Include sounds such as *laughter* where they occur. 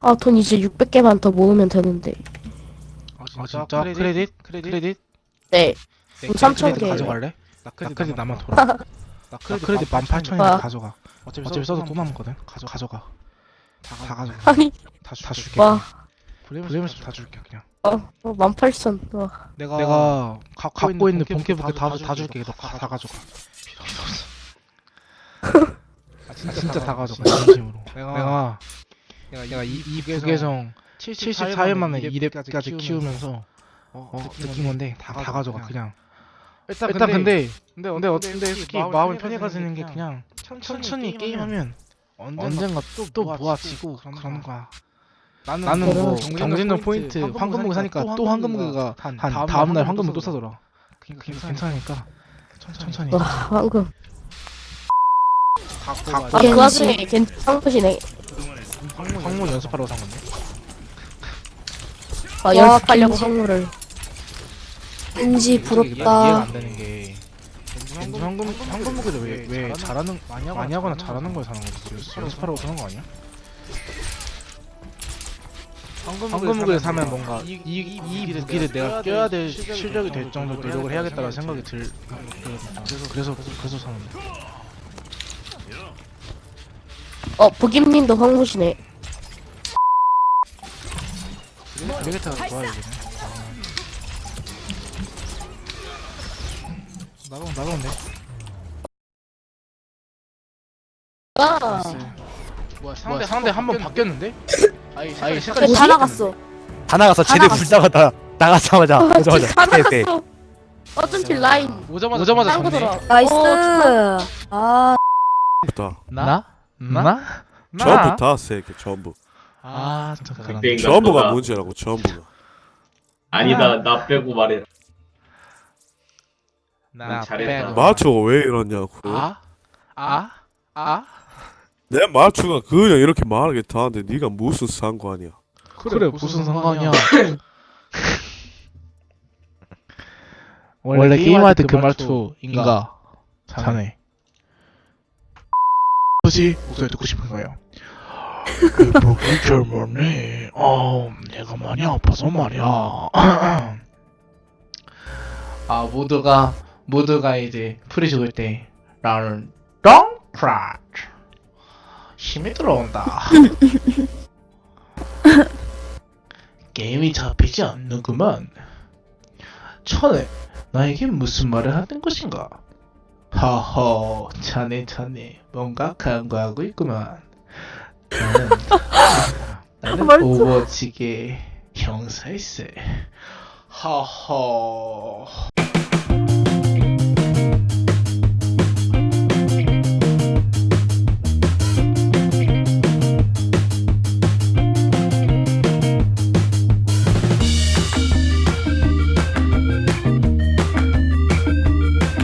아, 돈 이제 600개만 더 모으면 되는데. 아 진짜? 크레딧? 크레딧? 네. 네, 돈3,000 크레딧 개. 가져갈래? 나 크레딧 나만 돌아 나 크레딧 18,000원 와. 가져가. 어차피 써도 또 남거든? 가져, 가져가. 다 가져가. 아니, 다, 주- 다 줄게 와. 블레임스 다 줄게. 그냥. 어, 어 18,000. 와. 내가, 내가 갖고, 있는 본캐부터 다, 다 줄게. 너 다, 다 가져가. 필요 없어. *laughs* 아, 진짜, 진짜 다 가져가. 진심으로. 내가 내가 이, 이 부계정 74일 만에 2렙까지 키우면서 어, 느낀 건데 다, 다 가져가 그냥. 일단, 일단 근데 근데 근데 어떻게 솔직히 마음을 편해가지는 게 그냥 천천히 게임하면 언젠가 또, 또 모아지고 그런 거야. 나는, 나는 뭐 그런 경진전 포인트 황금무기 사니까 또 황금무기가 한 다음날 황금무기 또 사더라. 그러니까 괜찮으니까. 천천히. 와, 황금. 다 아, 그 와중에 괜찮 상부시네. 황무 연습하러 산 건데? 아, 연습하려고. 황무를. 왠지 이해가 부럽다. 안 되는 게 겐지 황금 황금 무기를 왜, 왜 잘하는 많이 하거나 잘하는 걸 사는 거지 연습하러 사는 거 아니야? 황금 무기를 사면 뭔가 이, 이, 이 무기를 내가 껴야 될 실력이 될 정도 노력을 해야겠다는 생각이 들 그래서 그래서 그래서 사는데 어, 부김님도 황무시네. 레게타가 좋아요 이제 나가 나가면 돼 아, 뭐야 상대 상대 한 번 바뀌었는데? 아이 색깔이 색깔이 다 나갔어. 다 나가서 다 쟤네 나갔어. 불다가다 나가자마자 아, 오자마자 다 네, 네. 나갔어. 어쩐지 라인. 오자마자 오자마자. 들어. 나이스. 어, 아, 부 터 나? 나? 전부 다 세게 전부 아 그런 그때인가 전부가 너가- 문제라고 전부가 아니다 나 빼고 말해 나 잘했다. 빼고. 마초가 왜 이러냐고 아? 아? 아? 내 마초가 그냥 이렇게 말하게 다 하는데 네가 무슨 상관이야 그래, 무슨 상관이야 *laughs* 원래 게임할 때 그 말투인가 자네 뭐지? 목소리 듣고 싶은 거예요 목이 젊었네 어 내가 많이 아파서 말이야 *clears throat* 아 모두가 모두가 이제 풀이 죽을 때 나는 덩크라치 힘이 들어온다 *laughs* 게임이 잡히지 않는구만. 천에 나에게 무슨 말을 하는 것인가? 허허, 자네 자네 뭔가 간과하고 있구만. 나는 *laughs* 나는 말투. 오버워치계 형사일세. 허허.